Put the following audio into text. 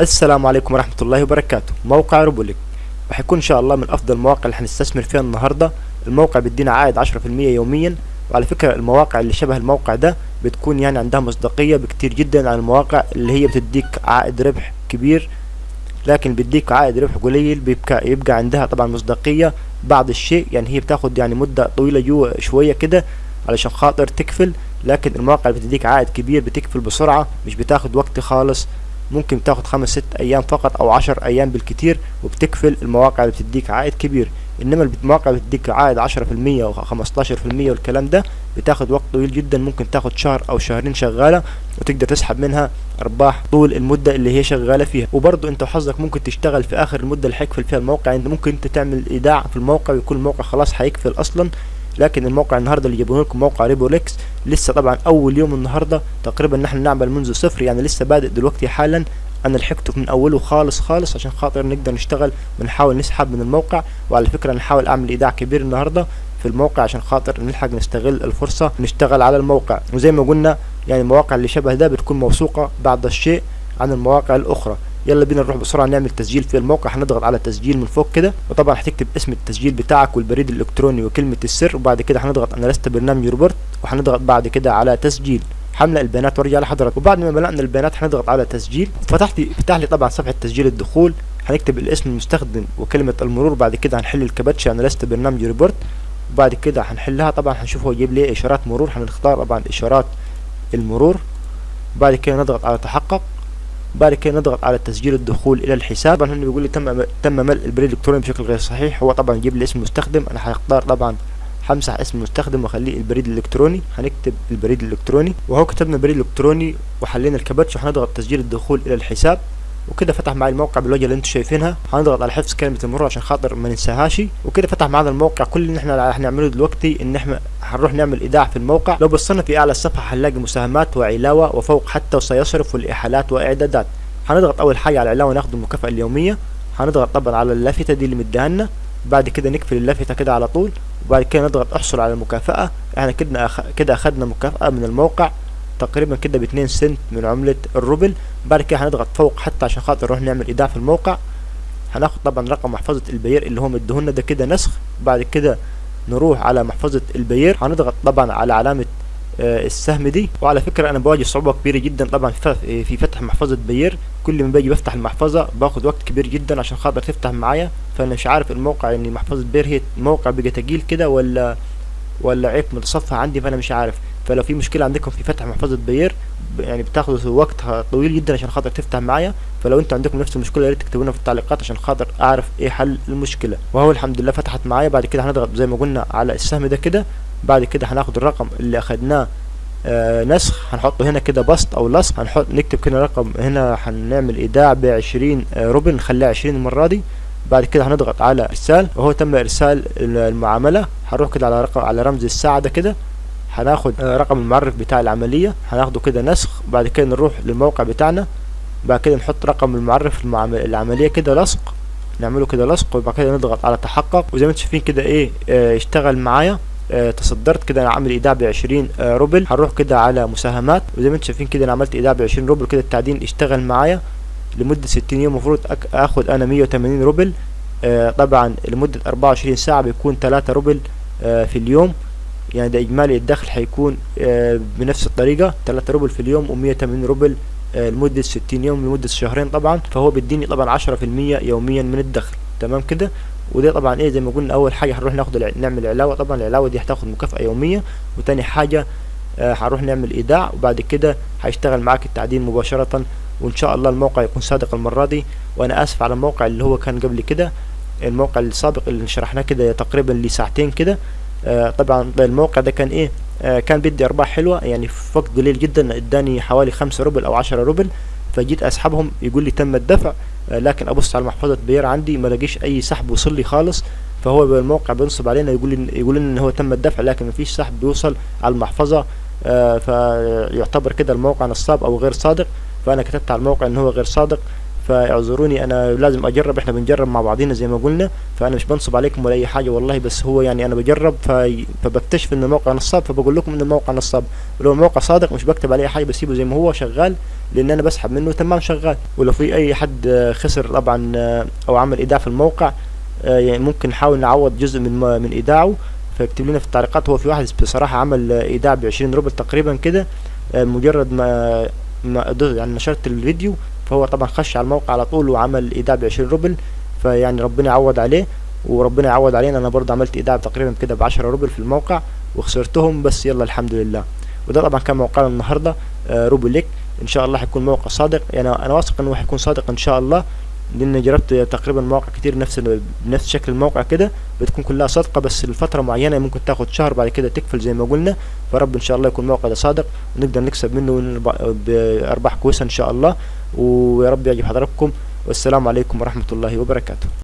السلام عليكم ورحمة الله وبركاته. موقع روبوليك. وحيكون إن شاء الله من أفضل المواقع اللي هنستثمر فيها النهاردة. الموقع بيدينا عائد عشرة في المية يوميا. وعلى فكرة المواقع اللي شبه الموقع ده بتكون يعني عندها مصداقية بكتير جدا عن المواقع اللي هي بتديك عائد ربح كبير. لكن بيديك عائد ربح قليل بيبقى يبقى عندها طبعا مصداقية بعض الشيء. يعني هي بتاخد يعني مدة طويلة جوا شوية كده علشان خاطر تكفل. لكن المواقع اللي بتديك عائد كبير بتكفل بسرعة مش بتاخد وقت خالص. ممكن تاخد خمس ست أيام فقط أو عشر أيام بالكتير وبتكفل المواقع اللي بتديك عائد كبير. إنما المواقع اللي بتديك عائد عشرة في المية أو خمستاشر في المية والكلام ده بتاخد وقت طويل جدا ممكن تاخد شهر أو شهرين شغالة وتقدر تسحب منها أرباح طول المدة اللي هي شغالة فيها. وبرضه أنت وحظك ممكن تشتغل في آخر المدة اللي هيكفل فيها الموقع. أنت ممكن أنت تعمل إيداع في الموقع ويكون الموقع خلاص هيكفل أصلا. لكن الموقع النهارده اللي جايبونه لكم موقع ريبوليكس لسه طبعا أول يوم النهارده تقريبا نحن نعمل منذ صفر يعني لسه بادئ دلوقتي حالا. أنا لحقته من أوله خالص خالص عشان خاطر نقدر نشتغل ونحاول نسحب من الموقع. وعلى فكرة نحاول أعمل إيداع كبير النهارده في الموقع عشان خاطر نلحق نستغل الفرصة نشتغل على الموقع. وزي ما قلنا يعني المواقع اللي شبه ده بتكون موثوقة بعض الشيء عن المواقع الأخرى. يلا بينا نروح بسرعة نعمل تسجيل في الموقع. هنضغط على تسجيل من فوق كده وطبعا هتكتب اسم التسجيل بتاعك والبريد الإلكتروني وكلمة السر وبعد كده هنضغط أنا لست برنامج روبرت وهنضغط بعد كده على تسجيل. هملا البيانات وارجع لحضرتك وبعد ما ملأنا البيانات هنضغط على تسجيل. فتحت فتح لي طبعا صفحة تسجيل الدخول. هنكتب الاسم المستخدم وكلمة المرور بعد كده هنحل الكباتشة أنا لست برنامج روبوت وبعد كده هنحلها طبعا هنشوف هو يجيب لي إشارات مرور. هنختار طبعا إشارات المرور. بعد كده نضغط على تحقق. بعد كده نضغط على تسجيل الدخول إلى الحساب. طبعا هنا بيقول لي تم تم ملء البريد الإلكتروني بشكل غير صحيح. هو طبعا يجيب لي اسم مستخدم. أنا هختار طبعا همسح اسم المستخدم وأخليه البريد الإلكتروني. هنكتب البريد الإلكتروني. وهو كتبنا البريد الالكتروني وحلينا الكباتش وهنضغط تسجيل الدخول إلى الحساب. وكده فتح معي الموقع بالوجه اللي أنتم شايفينها. هنضغط على حفظ كلمة المرور عشان خاطر ما ننساهاش. وكده فتح معنا الموقع. كل اللي إحنا هنعمله دلوقتي ان إحنا هنروح نعمل إيداع في الموقع. لو بصينا في أعلى الصفحه هنلاقي مساهمات وعلاوة وفوق حتى وسيصرف والاحالات وإعدادات. هنضغط أول حاجة على العلاوة ناخد المكافأة اليومية. هنضغط طبعا على اللافتة دي اللي مديها بعد كده نقفل اللافتة كده على طول. وبعد كده نضغط احصل على المكافأة. إحنا كده. كده أخدنا مكافأة من الموقع. تقريبا كده باتنين سنت من عملة الروبل. بعد كده هنضغط فوق حتى عشان خاطر نروح نعمل ايداع في الموقع هناخد طبعا رقم محفظة البير اللي هو مديهولنا ده كده نسخ. بعد كده نروح على محفظة البير هنضغط طبعا على علامة آه السهم دي. وعلى فكرة أنا بواجه صعوبة كبيرة جدا طبعا في فتح محفظة بير كل ما باجي بفتح المحفظة باخد وقت كبير جدا عشان خاطر تفتح معايا. فأنا مش عارف الموقع يعني محفظة بير هي الموقع بقى تقيل كده ولا ولا عيب متصفح عندي فأنا مش عارف. فلو في مشكلة عندكم في فتح محفظة بير يعني بتاخد وقت طويل جدا عشان خاطر تفتح معايا. فلو أنتوا عندكم نفس المشكلة يا ريت تكتبونا في التعليقات عشان خاطر أعرف إيه حل المشكلة. وهو الحمد لله فتحت معايا. بعد كده هنضغط زي ما قلنا على السهم ده كده. بعد كده هناخد الرقم اللي أخدناه آه نسخ. هنحطه هنا كده بسط أو لصق هنحط نكتب كده رقم هنا. هنعمل إيداع بعشرين آه روبل نخليها عشرين المرة دي. بعد كده هنضغط على إرسال. وهو تم إرسال المعاملة. هنروح كده على رقم على رمز الساعة ده كده. هناخد آه رقم المعرف بتاع العملية. هناخده كده نسخ. بعد كده نروح للموقع بتاعنا. بعد كده نحط رقم المعرف العملية كده لصق. نعمله كده لصق. وبعد كده نضغط على تحقق. وزي ما أنتم شايفين كده إيه آه اشتغل معايا. آه تصدرت كده أنا عامل ايداع بعشرين آه روبل. هنروح كده على مساهمات. وزي ما أنتم شايفين كده أنا عملت ايداع بعشرين روبل. كده التعدين اشتغل معايا. لمدة ستين يوم المفروض آخد أنا مية وتمانين روبل. آه طبعا أربعة وعشرين ساعة بيكون تلاتة روبل. في اليوم. يعني ده إجمالي الدخل هيكون آه بنفس الطريقة تلاتة روبل في اليوم ومية وتمانين روبل لمدة ستين يوم لمدة شهرين طبعا. فهو بيديني طبعا عشرة في المية يوميا من الدخل. تمام كده؟ وده طبعا إيه زي ما قلنا أول حاجة هنروح ناخد نعمل علاوة طبعا. العلاوة دي هتاخد مكافأة يومية. وتاني حاجة هنروح نعمل إيداع. وبعد كده هيشتغل معاك التعدين مباشرة. وإن شاء الله الموقع يكون صادق المرة دي. وأنا آسف على الموقع اللي هو كان قبل كده. الموقع السابق اللي شرحناه كده تقريبا لساعتين كده. آه طبعا الموقع ده كان إيه؟ آه كان بدي أرباح حلوة يعني في وقت قليل جدا إداني حوالي خمسة روبل أو عشرة روبل فجيت أسحبهم يقول لي تم الدفع آه لكن أبص على محفظة بير عندي ما لاقيش أي سحب وصل لي خالص. فهو الموقع بينصب علينا يقول لي يقول إن هو تم الدفع لكن مفيش سحب بيوصل على المحفظة. فيعتبر كده الموقع نصاب أو غير صادق. فأنا كتبت على الموقع إن هو غير صادق. فاعذروني أنا لازم أجرب إحنا بنجرب مع بعضينا زي ما قلنا فأنا مش بنصب عليكم ولا أي حاجة والله بس هو يعني أنا بجرب. فبكتشف ان الموقع نصاب فبقول لكم ان الموقع نصاب. ولو الموقع صادق مش بكتب عليه حاجة بسيبه زي ما هو شغال لأن أنا بسحب منه تمام شغال. ولو في أي حد خسر طبعا أو عمل إيداع في الموقع يعني ممكن نحاول نعوض جزء من من إيداعه. فاكتب لنا في التعليقات هو في واحد بصراحة عمل إيداع بعشرين روبل تقريبا كده مجرد ما ما يعني نشرت الفيديو. فهو طبعا خش على الموقع على طول وعمل إيداع بعشرين روبل فيعني ربنا يعوض عليه وربنا يعوض علينا. أنا برضه عملت إيداع تقريبا كده بعشرة روبل في الموقع وخسرتهم بس يلا الحمد لله. وده طبعا كان موقعنا النهارده آه روبوليك إن شاء الله هيكون موقع صادق. يعني أنا واثق إنه هيكون صادق إن شاء الله. لأن جربت تقريبا مواقع كتير نفس بنفس شكل الموقع كده بتكون كلها صادقة بس لفترة معينة ممكن تاخد شهر بعد كده تقفل زي ما قلنا. فرب إن شاء الله يكون الموقع ده صادق ونقدر نكسب منه بأرباح كويسة إن شاء الله. ويا رب يعجب حضراتكم. والسلام عليكم ورحمة الله وبركاته.